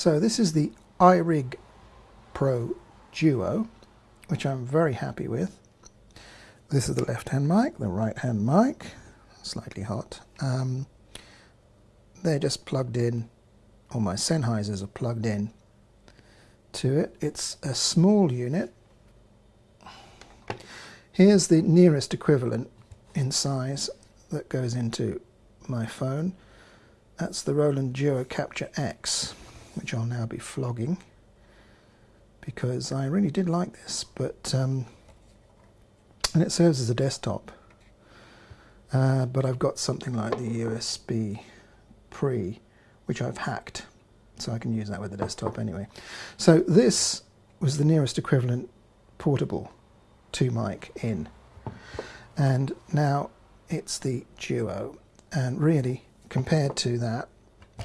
So this is the iRig Pro Duo, which I'm very happy with. This is the left-hand mic, the right-hand mic, slightly hot. Um, they're just plugged in, or my Sennheisers are plugged in to it. It's a small unit. Here's the nearest equivalent in size that goes into my phone. That's the Roland Duo Capture EX, which I'll now be flogging because I really did like this, but um, and it serves as a desktop. Uh, but I've got something like the USB Pre, which I've hacked, so I can use that with the desktop anyway. So this was the nearest equivalent portable to mic in, and now it's the Duo, and really compared to that,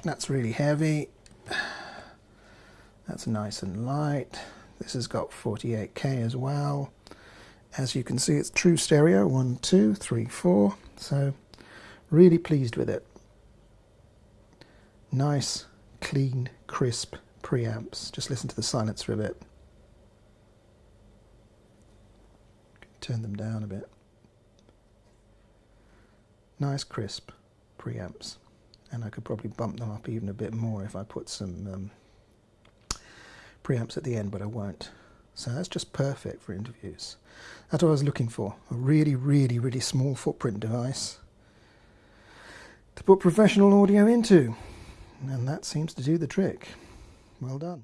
that's really heavy. That's nice and light. This has got 48k as well. As you can see, it's true stereo, one, two, three, four. So really pleased with it. Nice, clean, crisp preamps. Just listen to the silence for a bit. Turn them down a bit. Nice, crisp preamps. And I could probably bump them up even a bit more if I put some um, preamps at the end, but I won't. So that's just perfect for interviews. That's what I was looking for. A really, really, really small footprint device to put professional audio into. And that seems to do the trick. Well done.